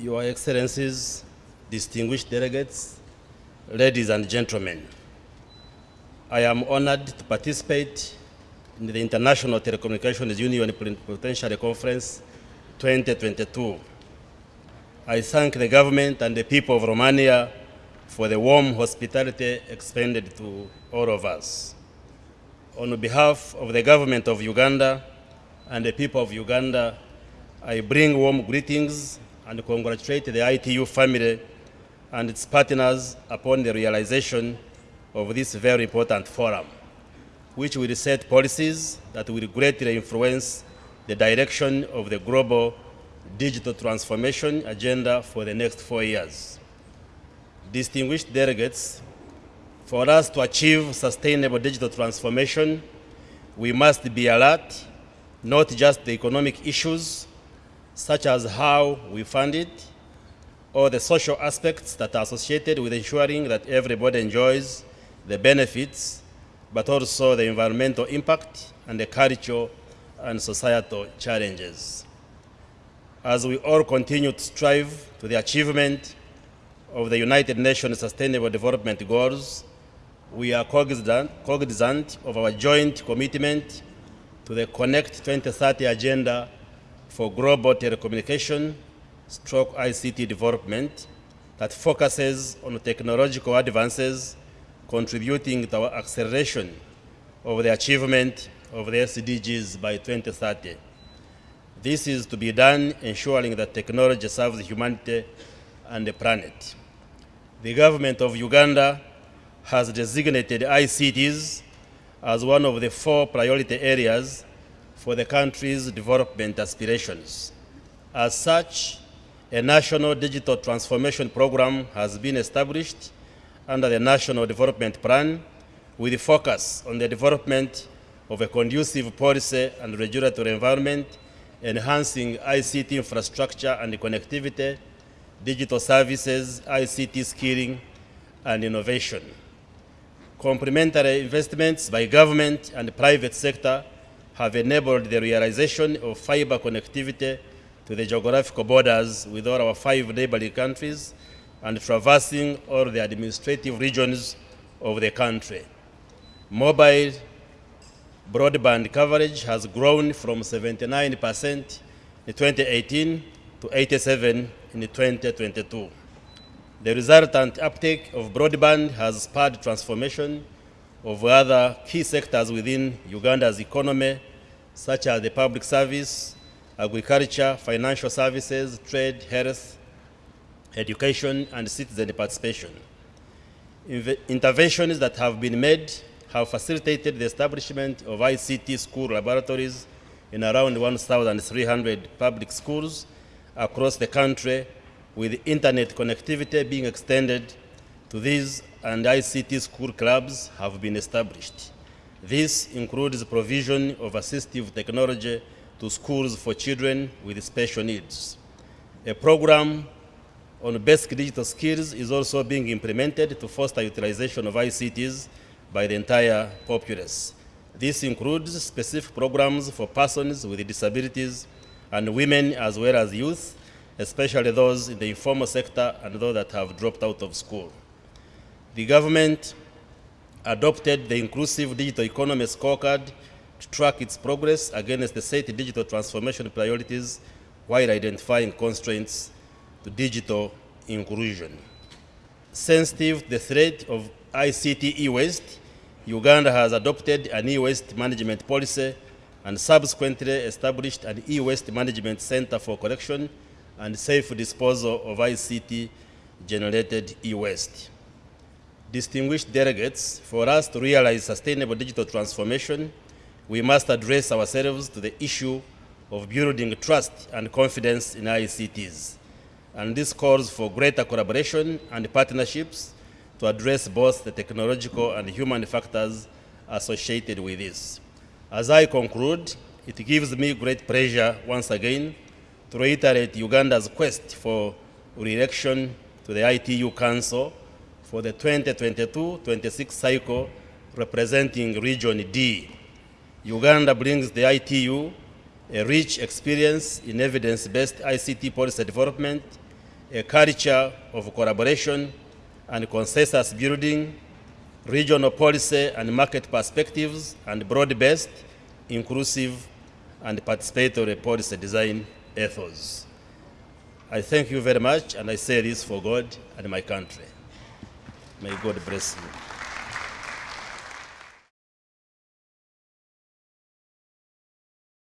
Your Excellencies, distinguished delegates, ladies and gentlemen, I am honored to participate in the International Telecommunications Union Plenipotentiary Conference 2022. I thank the government and the people of Romania for the warm hospitality extended to all of us. On behalf of the government of Uganda and the people of Uganda, I bring warm greetings and congratulate the ITU family and its partners upon the realization of this very important forum, which will set policies that will greatly influence the direction of the global digital transformation agenda for the next four years. Distinguished delegates, for us to achieve sustainable digital transformation, we must be alert, not just the economic issues, such as how we fund it, or the social aspects that are associated with ensuring that everybody enjoys the benefits, but also the environmental impact and the cultural and societal challenges. As we all continue to strive to the achievement of the United Nations Sustainable Development Goals, we are cognizant, cognizant of our joint commitment to the Connect 2030 agenda for global telecommunication stroke ICT development that focuses on technological advances contributing to our acceleration of the achievement of the SDGs by 2030. This is to be done ensuring that technology serves humanity and the planet. The government of Uganda has designated ICTs as one of the four priority areas for the country's development aspirations. As such, a national digital transformation program has been established under the National Development Plan with a focus on the development of a conducive policy and regulatory environment, enhancing ICT infrastructure and connectivity, digital services, ICT skilling, and innovation. Complementary investments by government and private sector have enabled the realization of fiber connectivity to the geographical borders with all our five neighboring countries and traversing all the administrative regions of the country. Mobile broadband coverage has grown from 79% in 2018 to 87 in 2022. The resultant uptake of broadband has spurred transformation of other key sectors within Uganda's economy, such as the public service, agriculture, financial services, trade, health, education, and citizen participation. Interventions that have been made have facilitated the establishment of ICT school laboratories in around 1,300 public schools across the country, with internet connectivity being extended to these and ICT school clubs have been established. This includes provision of assistive technology to schools for children with special needs. A program on basic digital skills is also being implemented to foster utilization of ICTs by the entire populace. This includes specific programs for persons with disabilities and women as well as youth, especially those in the informal sector and those that have dropped out of school. The government adopted the Inclusive Digital Economy Scorecard to track its progress against the set digital transformation priorities while identifying constraints to digital inclusion. Sensitive to the threat of ICT e-waste, Uganda has adopted an e-waste management policy and subsequently established an e-waste management center for collection and safe disposal of ICT-generated e-waste. Distinguished delegates, for us to realize sustainable digital transformation, we must address ourselves to the issue of building trust and confidence in ICTs. And this calls for greater collaboration and partnerships to address both the technological and human factors associated with this. As I conclude, it gives me great pleasure once again to reiterate Uganda's quest for re-election to the ITU Council for the 2022-26 cycle representing Region D. Uganda brings the ITU a rich experience in evidence-based ICT policy development, a culture of collaboration and consensus building, regional policy and market perspectives, and broad-based, inclusive, and participatory policy design ethos. I thank you very much, and I say this for God and my country. May God bless you.